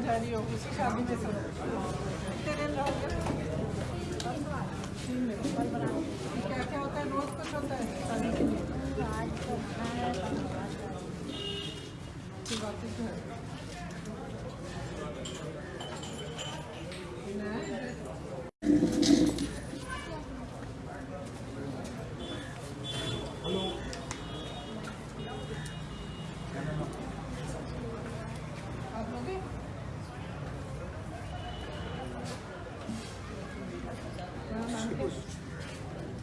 करना जा रही हो उसी शादी में सब कितने दिन रहोगे क्या क्या होता है रोज कुछ होता है शादी के लिए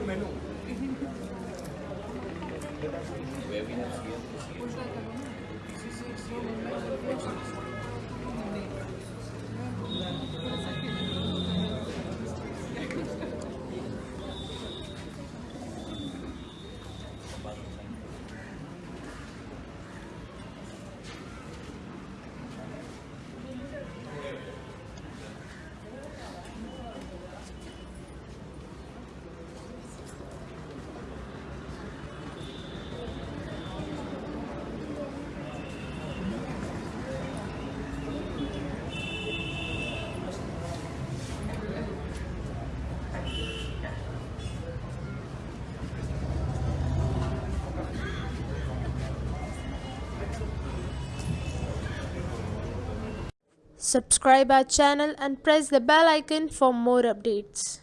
un menú. Subscribe our channel and press the bell icon for more updates.